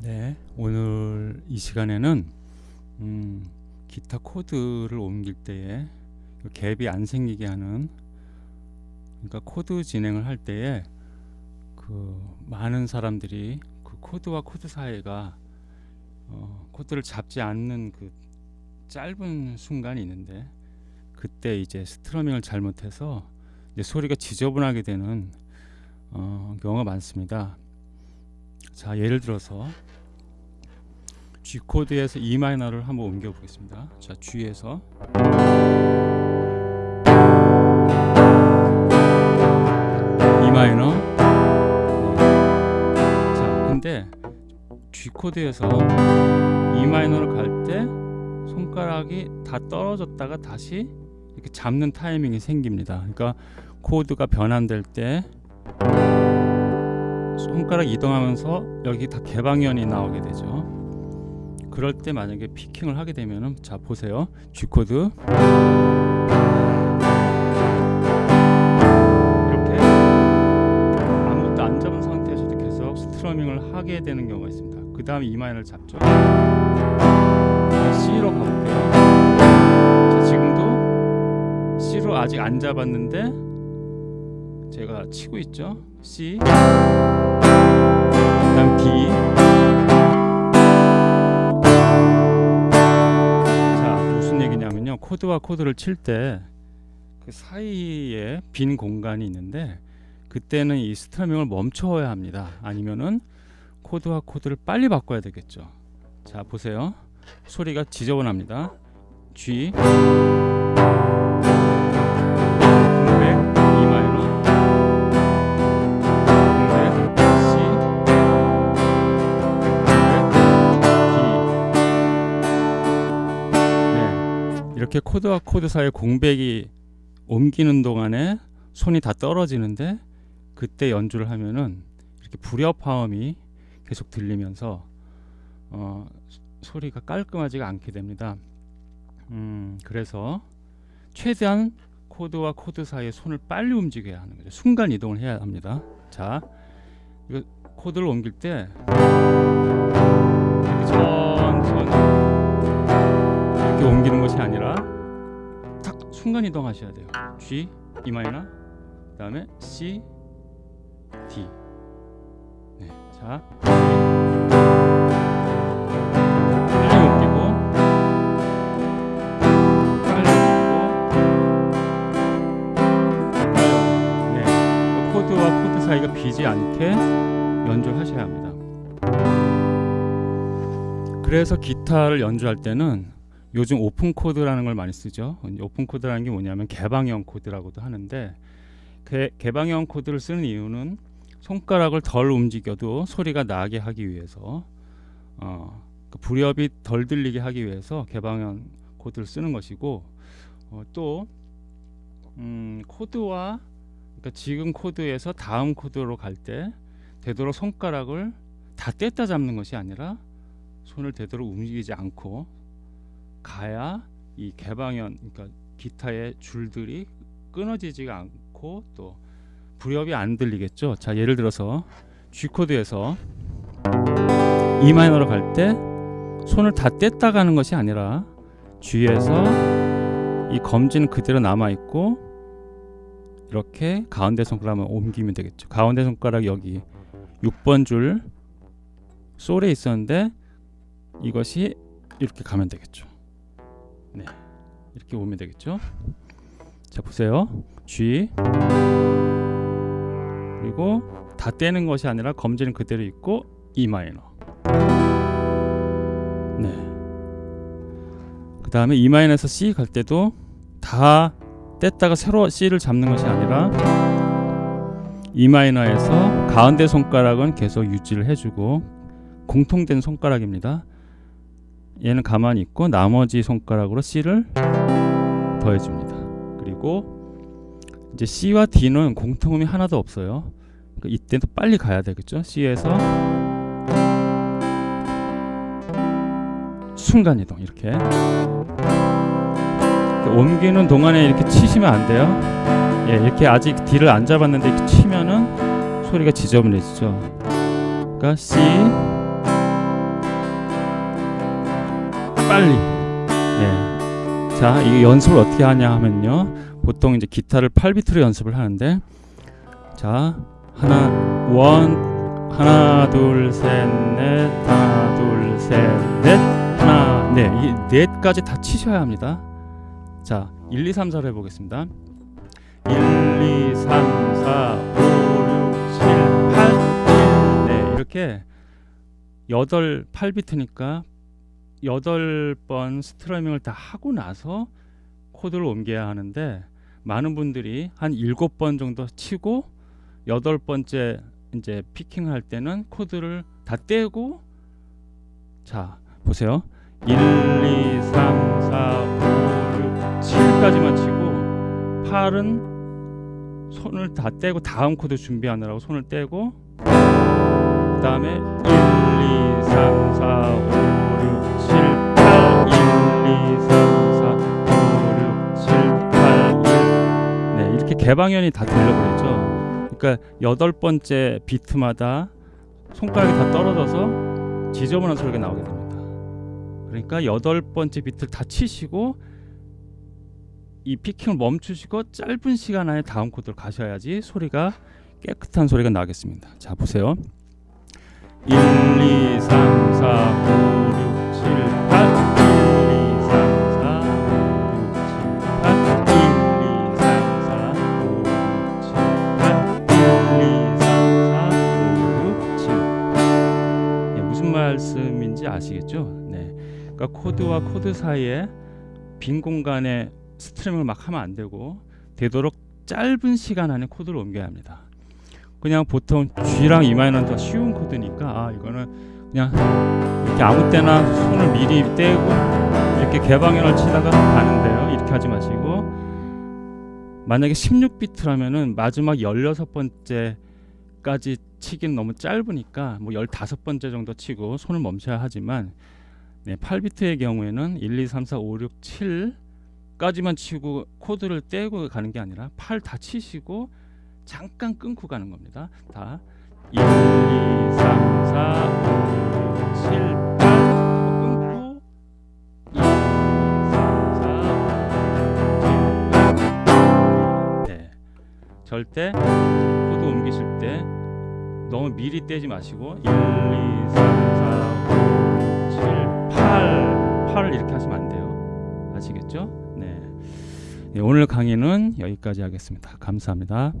네, 오늘 이 시간에는 음, 기타 코드를 옮길 때에 그 갭이 안 생기게 하는 그러니까 코드 진행을 할 때에 그 많은 사람들이 그 코드와 코드 사이가 어, 코드를 잡지 않는 그 짧은 순간이 있는데 그때 이제 strumming을 잘못해서 이제 소리가 지저분하게 되는 어, 경우가 많습니다. 자 예를 들어서 G 코드에서 E 마이너를 한번 옮겨 보겠습니다. 자 G에서 E 마이너 네. 자 근데 G 코드에서 E 마이너를 갈 때 손가락이 다 떨어졌다가 다시 이렇게 잡는 타이밍이 생깁니다. 그러니까 코드가 변환될 때 손가락 이동하면서 여기 다 개방현이 나오게 되죠. 그럴 때 만약에 picking을 하게 되면은 자 보세요. G 코드 이렇게 아무것도 안 잡은 상태에서도 계속 strumming을 하게 되는 경우가 있습니다. 그 다음에 E 마이너를 잡죠. C로 가볼게요. 자 지금도 C로 아직 안 잡았는데 제가 치고 있죠. C. 그다음 D. 자 무슨 얘기냐면요. 코드와 코드를 칠 때 그 사이에 빈 공간이 있는데 그때는 이 스트러밍을 멈춰야 합니다. 아니면은 코드와 코드를 빨리 바꿔야 되겠죠. 자 보세요. 소리가 지저분합니다. G 이렇게 코드와 코드 사이 공백이 옮기는 동안에 손이 다 떨어지는데 그때 연주를 하면은 이렇게 불협화음이 계속 들리면서 어, 소리가 깔끔하지가 않게 됩니다. 음, 그래서 최대한 코드와 코드 사이에 손을 빨리 움직여야 하는 거죠. 순간 이동을 해야 합니다. 자, 코드를 옮길 때 이렇게 옮기는 것이 아니라 딱 순간 이동하셔야 돼요. G, E 마이너, 그다음에 C, D. 네, 자 네, 사이가 비지 않게 연주를 하셔야 합니다. 그래서 기타를 연주할 때는 요즘 오픈 코드라는 걸 많이 쓰죠. 오픈 코드라는 게 뭐냐면 개방형 코드라고도 하는데 개, 개방형 코드를 쓰는 이유는 손가락을 덜 움직여도 소리가 나게 하기 위해서 어, 그 불협이 덜 들리게 하기 위해서 개방형 코드를 쓰는 것이고 어, 또 음, 코드와 그러니까 지금 코드에서 다음 코드로 갈 때 되도록 손가락을 다 뗐다 잡는 것이 아니라 손을 되도록 움직이지 않고 가야 이 개방현 그러니까 기타의 줄들이 끊어지지가 않고 또 불협이 안 들리겠죠. 자 예를 들어서 G 코드에서 E 마이너로 갈 때 손을 다 뗐다 가는 것이 아니라 G에서 이 검지는 그대로 남아 있고 이렇게 가운데 손가락을 옮기면 되겠죠. 가운데 손가락 여기 6번 줄 솔에 있었는데 이것이 이렇게 가면 되겠죠. 네, 이렇게 오면 되겠죠. 자 보세요, G 그리고 다 떼는 것이 아니라 검지는 그대로 있고 E 마이너. 네. 그 다음에 E 마이너에서 C 갈 때도 다 뗐다가 새로 C를 잡는 것이 아니라 E 마이너에서 가운데 손가락은 계속 유지를 해주고 공통된 손가락입니다. 얘는 가만히 있고 나머지 손가락으로 C를 더해줍니다. 그리고 이제 C와 D는 공통음이 하나도 없어요. 그러니까 이때도 빨리 가야 되겠죠. C에서 순간 이동 이렇게. 이렇게 옮기는 동안에 이렇게 치시면 안 돼요. 예, 이렇게 아직 D를 안 잡았는데 이렇게 치면은 소리가 지저분해지죠. 그러니까 C 빨리. 네. 자, 이 연습을 어떻게 하냐 하면요. 보통 이제 기타를 8비트로 연습을 하는데 자, 하나 원 하나 둘 셋 넷 하나 둘 셋 넷 하나 네, 이 넷까지 다 치셔야 합니다. 자, 1 2 3 4로 해 보겠습니다. 1 2 3 4 5 6 7 8 1 네, 이렇게 여덟 8비트니까 여덟 번 스트러밍을 다 하고 나서 코드를 옮겨야 하는데 많은 분들이 한 일곱 번 정도 치고 여덟 번째 이제 picking 할 때는 코드를 다 떼고 자 보세요. 1 2 3 4 5 6 7까지만 치고 8은 손을 다 떼고 다음 코드 준비하느라고 손을 떼고 그 다음에 1 2 3 4 5 6 7 8 1 2 3 4 5 6 7 8 1 네, 이렇게 개방현이 다 들려버리죠. 그러니까 여덟 번째 비트마다 손가락이 다 떨어져서 지저분한 소리가 나오게 됩니다. 그러니까 여덟 번째 비트를 다 치시고 이 피킹을 멈추시고 짧은 시간 안에 다음 코드를 가셔야지 소리가 깨끗한 소리가 나겠습니다. 자 보세요. 1, 2, 3, 4, 5, 말씀인지 아시겠죠? 네. 그러니까 코드와 코드 사이에 빈 공간에 strumming을 막 하면 안 되고 되도록 짧은 시간 안에 코드를 옮겨야 합니다. 그냥 보통 G랑 E 마이너는 더 쉬운 코드니까 아 이거는 그냥 이렇게 아무 때나 손을 미리 떼고 이렇게 개방현을 치다가 가는데요. 이렇게 하지 마시고 만약에 16비트라면은 마지막 16번째까지 치기는 너무 짧으니까 뭐 15번째 정도 치고 손을 멈춰야 하지만 네, 8비트의 경우에는 1, 2, 3, 4, 5, 6, 7까지만 치고 코드를 떼고 가는 게 아니라 8 다 치시고 잠깐 끊고 가는 겁니다. 다 1, 2, 3, 4, 5, 절대 코드 옮기실 때 너무 미리 떼지 마시고 1, 2, 3, 4, 5, 6, 7, 8 8을 이렇게 하시면 안 돼요. 아시겠죠? 네. 네 오늘 강의는 여기까지 하겠습니다. 감사합니다.